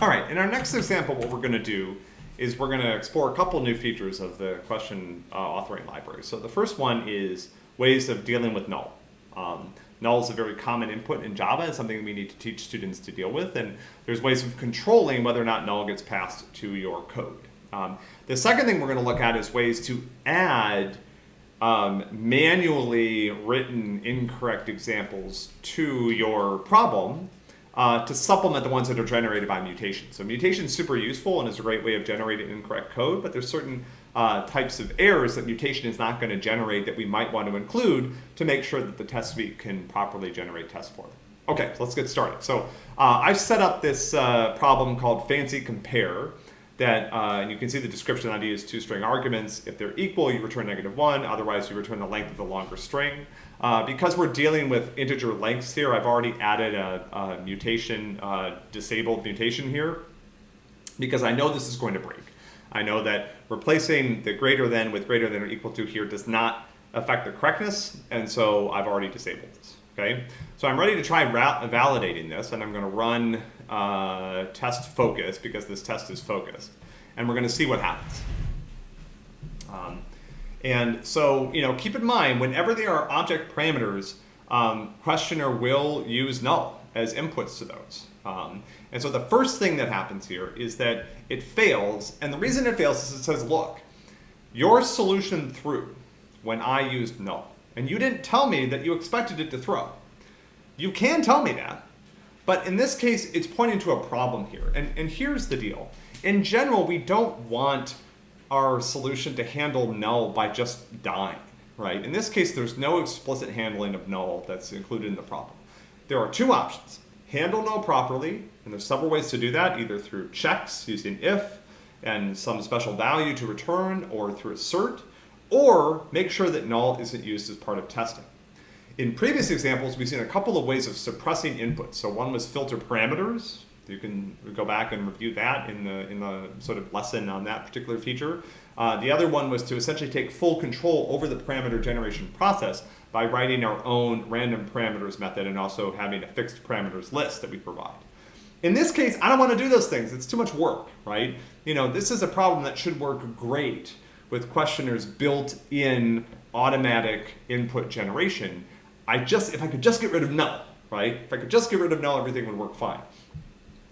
All right, in our next example, what we're going to do is we're going to explore a couple new features of the question uh, authoring library. So the first one is ways of dealing with null. Um, null is a very common input in Java and something we need to teach students to deal with. And there's ways of controlling whether or not null gets passed to your code. Um, the second thing we're going to look at is ways to add um, manually written incorrect examples to your problem uh, to supplement the ones that are generated by mutation. So mutation is super useful and is a great way of generating incorrect code, but there's certain uh, types of errors that mutation is not going to generate that we might want to include to make sure that the test suite can properly generate tests for them. Okay, so let's get started. So uh, I've set up this uh, problem called fancy compare that, uh, and you can see the description ID is two string arguments. If they're equal, you return negative one, otherwise you return the length of the longer string. Uh, because we're dealing with integer lengths here, I've already added a, a mutation, uh, disabled mutation here, because I know this is going to break. I know that replacing the greater than with greater than or equal to here does not affect the correctness, and so I've already disabled this, okay? So I'm ready to try validating this, and I'm gonna run uh, test focus because this test is focused. And we're going to see what happens. Um, and so, you know, keep in mind, whenever there are object parameters, um, questioner will use null as inputs to those. Um, and so the first thing that happens here is that it fails. And the reason it fails is it says, look, your solution threw when I used null. And you didn't tell me that you expected it to throw. You can tell me that, but in this case, it's pointing to a problem here. And, and here's the deal. In general, we don't want our solution to handle null by just dying, right? In this case, there's no explicit handling of null that's included in the problem. There are two options. Handle null properly, and there's several ways to do that, either through checks using if and some special value to return, or through assert, or make sure that null isn't used as part of testing. In previous examples, we've seen a couple of ways of suppressing inputs. So one was filter parameters. You can go back and review that in the, in the sort of lesson on that particular feature. Uh, the other one was to essentially take full control over the parameter generation process by writing our own random parameters method and also having a fixed parameters list that we provide. In this case, I don't want to do those things. It's too much work, right? You know, this is a problem that should work great with questioners built in automatic input generation. I just, if I could just get rid of null, right? If I could just get rid of null, everything would work fine.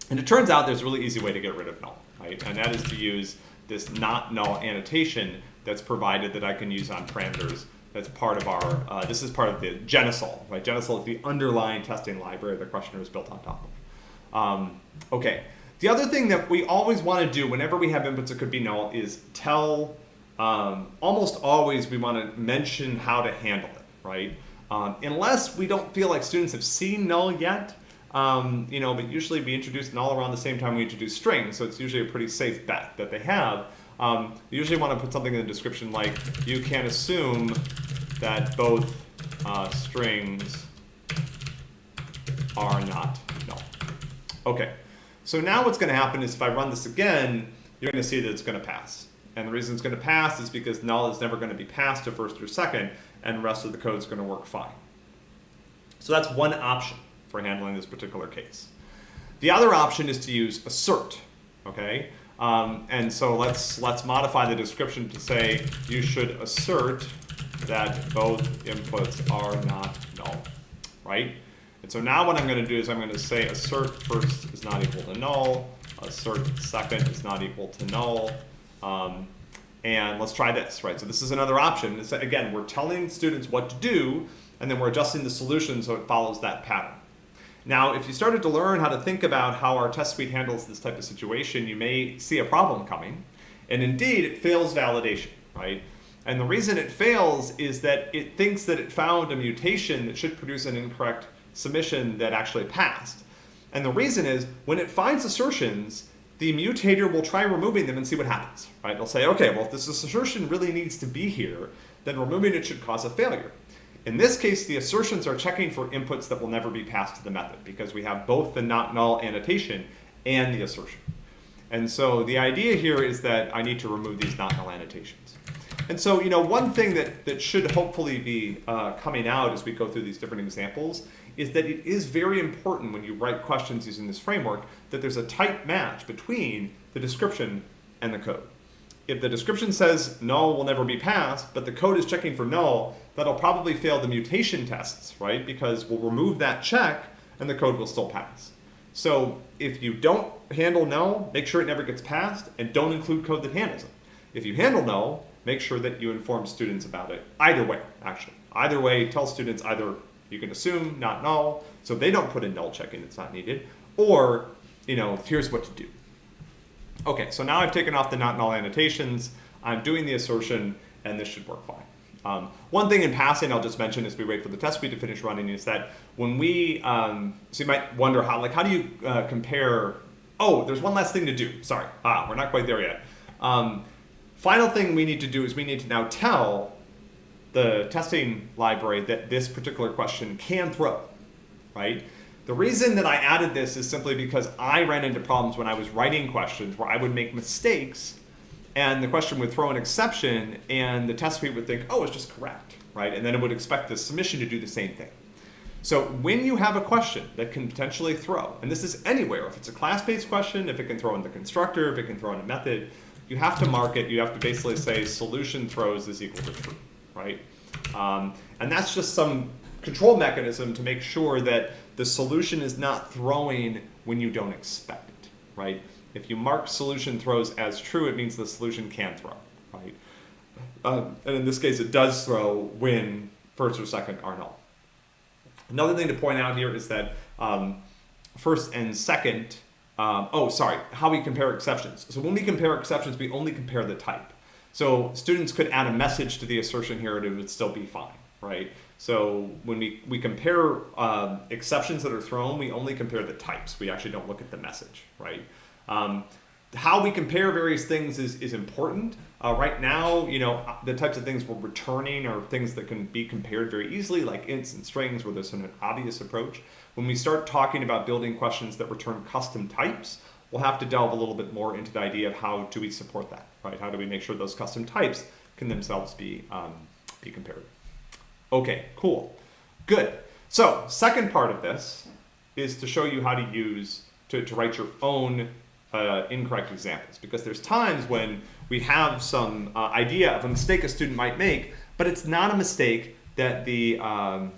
And it turns out there's a really easy way to get rid of null, right? And that is to use this not null annotation that's provided that I can use on parameters that's part of our, uh, this is part of the Jenisol, right? Jenisol is the underlying testing library the questioner is built on top of. Um, okay, the other thing that we always want to do whenever we have inputs that could be null is tell, um, almost always we want to mention how to handle it, right? Um, unless we don't feel like students have seen null yet, um, you know, but usually we introduce null around the same time we introduce string, so it's usually a pretty safe bet that they have. Um, you usually want to put something in the description like, you can assume that both uh, strings are not null. Okay, so now what's going to happen is if I run this again, you're going to see that it's going to pass. And the reason it's going to pass is because null is never going to be passed to first or second and the rest of the code is going to work fine. So that's one option for handling this particular case. The other option is to use assert, okay? Um, and so let's, let's modify the description to say you should assert that both inputs are not null, right? And so now what I'm going to do is I'm going to say assert first is not equal to null, assert second is not equal to null, um, and let's try this, right? So this is another option. It's, again, we're telling students what to do, and then we're adjusting the solution so it follows that pattern. Now, if you started to learn how to think about how our test suite handles this type of situation, you may see a problem coming. And indeed, it fails validation, right? And the reason it fails is that it thinks that it found a mutation that should produce an incorrect submission that actually passed. And the reason is, when it finds assertions the mutator will try removing them and see what happens, right? They'll say, okay, well, if this assertion really needs to be here, then removing it should cause a failure. In this case, the assertions are checking for inputs that will never be passed to the method because we have both the not null annotation and the assertion. And so the idea here is that I need to remove these not null annotations. And so, you know, one thing that, that should hopefully be uh, coming out as we go through these different examples is that it is very important when you write questions using this framework that there's a tight match between the description and the code. If the description says null will never be passed, but the code is checking for null, that'll probably fail the mutation tests, right? Because we'll remove that check and the code will still pass. So if you don't handle null, make sure it never gets passed and don't include code that handles it. If you handle null, make sure that you inform students about it. Either way, actually. Either way, tell students either you can assume not null, so they don't put in null checking, it's not needed, or, you know, here's what to do. Okay, so now I've taken off the not null annotations, I'm doing the assertion, and this should work fine. Um, one thing in passing I'll just mention as we wait for the test suite to finish running is that when we, um, so you might wonder how, like, how do you uh, compare, oh, there's one last thing to do, sorry, ah, we're not quite there yet. Um, final thing we need to do is we need to now tell the testing library that this particular question can throw, right? The reason that I added this is simply because I ran into problems when I was writing questions where I would make mistakes and the question would throw an exception and the test suite would think, oh, it's just correct, right? And then it would expect the submission to do the same thing. So when you have a question that can potentially throw, and this is anywhere, if it's a class-based question, if it can throw in the constructor, if it can throw in a method, you have to mark it, you have to basically say solution throws is equal to true, right? Um, and that's just some control mechanism to make sure that the solution is not throwing when you don't expect it, right? If you mark solution throws as true, it means the solution can throw, right? Um, and in this case, it does throw when first or second are null. Another thing to point out here is that um, first and second, um, oh, sorry, how we compare exceptions. So when we compare exceptions, we only compare the type. So students could add a message to the assertion here and it would still be fine, right? So when we, we compare um, exceptions that are thrown, we only compare the types. We actually don't look at the message, right? Um, how we compare various things is, is important. Uh, right now, you know, the types of things we're returning are things that can be compared very easily, like ints and strings, where there's an obvious approach. When we start talking about building questions that return custom types, we'll have to delve a little bit more into the idea of how do we support that, right? How do we make sure those custom types can themselves be, um, be compared? Okay, cool, good. So second part of this is to show you how to use, to, to write your own uh, incorrect examples because there's times when we have some uh, idea of a mistake a student might make, but it's not a mistake that the, um,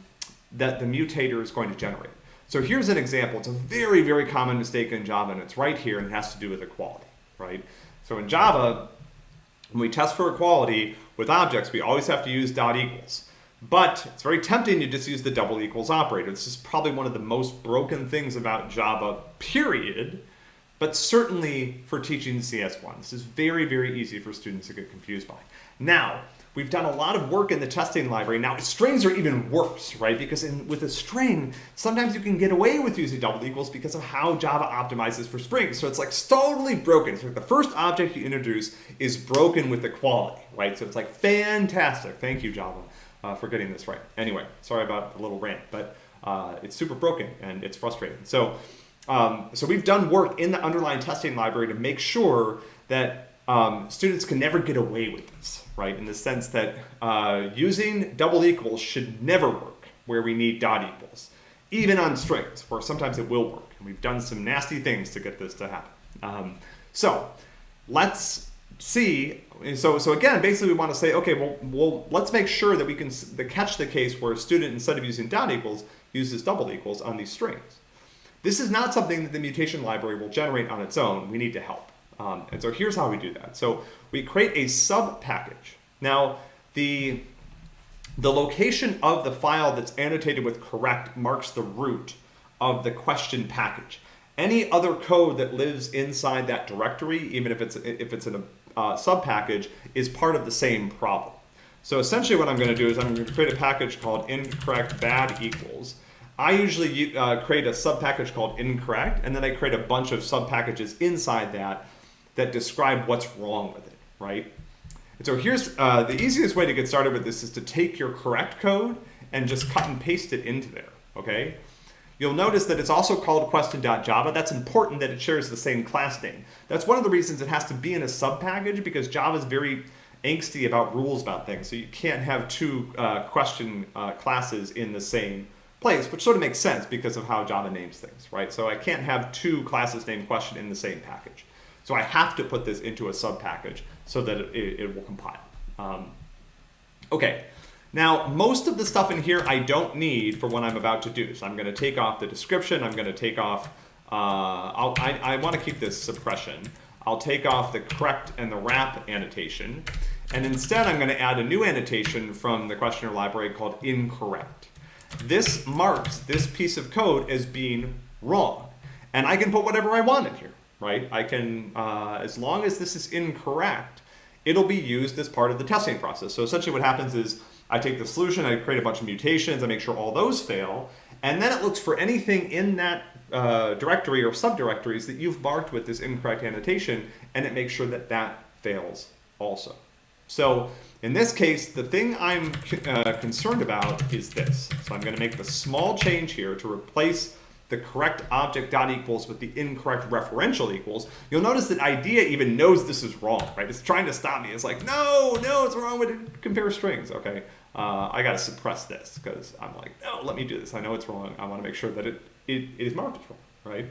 that the mutator is going to generate. So here's an example. It's a very, very common mistake in Java, and it's right here, and it has to do with equality, right? So in Java, when we test for equality with objects, we always have to use dot equals. But it's very tempting to just use the double equals operator. This is probably one of the most broken things about Java, period, but certainly for teaching CS1. This is very, very easy for students to get confused by. Now, we've done a lot of work in the testing library. Now, strings are even worse, right? Because in, with a string, sometimes you can get away with using double equals because of how Java optimizes for strings. So it's like totally broken. So the first object you introduce is broken with equality, right? So it's like fantastic. Thank you, Java, uh, for getting this right. Anyway, sorry about the little rant, but uh, it's super broken and it's frustrating. So um, so we've done work in the underlying testing library to make sure that um, students can never get away with this, right? In the sense that uh, using double equals should never work where we need dot equals, even on strings, where sometimes it will work. And we've done some nasty things to get this to happen. Um, so let's see. So, so again, basically we want to say, okay, well, well, let's make sure that we can catch the case where a student, instead of using dot equals, uses double equals on these strings. This is not something that the mutation library will generate on its own. We need to help. Um, and so here's how we do that. So we create a sub package. Now, the, the location of the file that's annotated with correct marks the root of the question package. Any other code that lives inside that directory, even if it's, if it's in a uh, sub package, is part of the same problem. So essentially what I'm going to do is I'm going to create a package called incorrect bad equals. I usually uh, create a sub package called incorrect, and then I create a bunch of sub packages inside that that describe what's wrong with it, right? And so here's uh, the easiest way to get started with this is to take your correct code and just cut and paste it into there, okay? You'll notice that it's also called question.java. That's important that it shares the same class name. That's one of the reasons it has to be in a sub package because Java is very angsty about rules about things. So you can't have two uh, question uh, classes in the same place, which sort of makes sense because of how Java names things, right? So I can't have two classes named question in the same package. So I have to put this into a sub package so that it, it will compile. Um, okay, now most of the stuff in here I don't need for what I'm about to do. So I'm going to take off the description. I'm going to take off, uh, i I, want to keep this suppression. I'll take off the correct and the wrap annotation. And instead I'm going to add a new annotation from the questioner library called incorrect. This marks this piece of code as being wrong. And I can put whatever I want in here right? I can, uh, as long as this is incorrect, it'll be used as part of the testing process. So essentially what happens is I take the solution, I create a bunch of mutations, I make sure all those fail, and then it looks for anything in that uh, directory or subdirectories that you've marked with this incorrect annotation, and it makes sure that that fails also. So in this case, the thing I'm uh, concerned about is this. So I'm going to make the small change here to replace the correct object dot equals with the incorrect referential equals, you'll notice that IDEA even knows this is wrong, right? It's trying to stop me. It's like, no, no, it's wrong with compare strings. Okay, uh, I got to suppress this because I'm like, no, let me do this. I know it's wrong. I want to make sure that it, it, it is marked as wrong, right?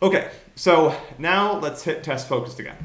Okay, so now let's hit test focused again.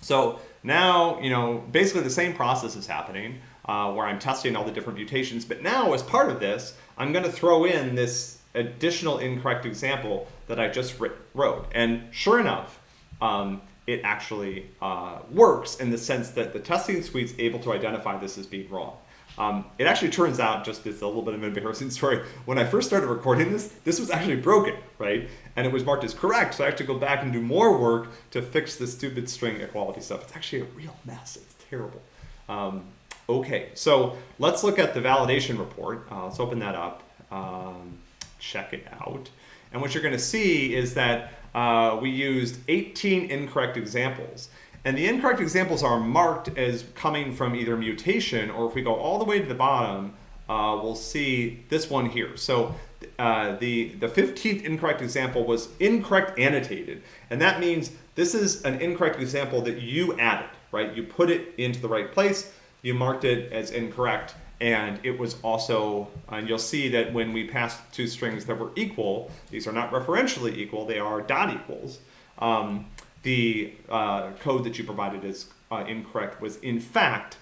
So now, you know, basically the same process is happening uh, where I'm testing all the different mutations, but now as part of this, I'm going to throw in this additional incorrect example that I just wrote. And sure enough, um, it actually uh, works in the sense that the testing suite is able to identify this as being wrong. Um, it actually turns out, just it's a little bit of an embarrassing story, when I first started recording this, this was actually broken, right? And it was marked as correct, so I have to go back and do more work to fix the stupid string equality stuff. It's actually a real mess, it's terrible. Um, okay, so let's look at the validation report. Uh, let's open that up. Um, check it out. And what you're going to see is that uh, we used 18 incorrect examples. And the incorrect examples are marked as coming from either mutation, or if we go all the way to the bottom, uh, we'll see this one here. So uh, the, the 15th incorrect example was incorrect annotated. And that means this is an incorrect example that you added, right? You put it into the right place, you marked it as incorrect, and it was also, and you'll see that when we passed two strings that were equal, these are not referentially equal, they are dot equals, um, the uh, code that you provided is uh, incorrect was in fact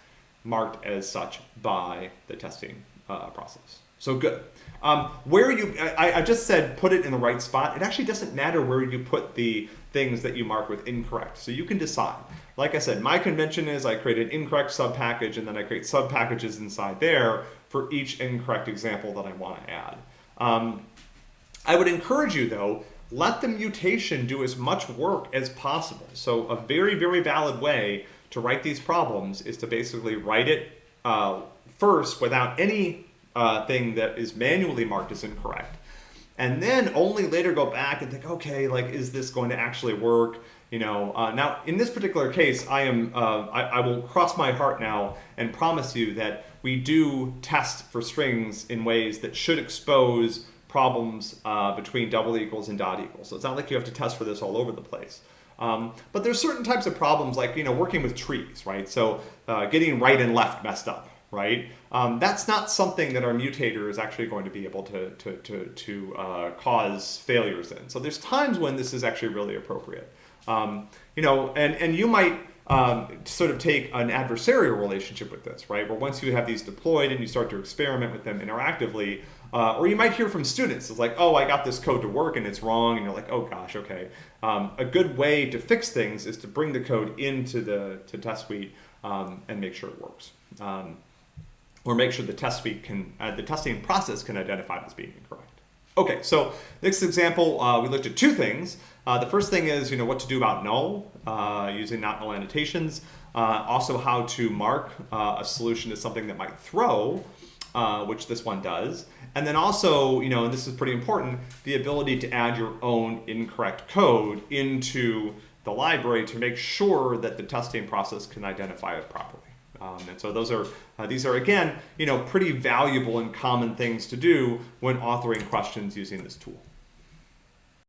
marked as such by the testing uh, process. So good. Um, where you, I, I, just said put it in the right spot. It actually doesn't matter where you put the things that you mark with incorrect. So you can decide. Like I said, my convention is I create an incorrect subpackage and then I create subpackages inside there for each incorrect example that I want to add. Um, I would encourage you though, let the mutation do as much work as possible. So a very, very valid way to write these problems is to basically write it uh, first without any uh, thing that is manually marked as incorrect. And then only later go back and think, okay, like, is this going to actually work? You know, uh, now in this particular case, I am, uh, I, I, will cross my heart now and promise you that we do test for strings in ways that should expose problems uh, between double equals and dot equals. So it's not like you have to test for this all over the place. Um, but there's certain types of problems like, you know, working with trees, right? So uh, getting right and left messed up, right? Um, that's not something that our mutator is actually going to be able to, to, to, to uh, cause failures in. So there's times when this is actually really appropriate. Um, you know, and, and you might um, sort of take an adversarial relationship with this, right? Where once you have these deployed and you start to experiment with them interactively, uh, or you might hear from students, it's like, oh, I got this code to work and it's wrong, and you're like, oh gosh, okay. Um, a good way to fix things is to bring the code into the to test suite um, and make sure it works. Um, or make sure the test suite can, uh, the testing process can identify it as being incorrect. Okay, so next example, uh, we looked at two things. Uh, the first thing is, you know, what to do about null uh, using not null annotations. Uh, also how to mark uh, a solution as something that might throw, uh, which this one does. And then also, you know, and this is pretty important, the ability to add your own incorrect code into the library to make sure that the testing process can identify it properly. Um, and so those are uh, these are again you know pretty valuable and common things to do when authoring questions using this tool.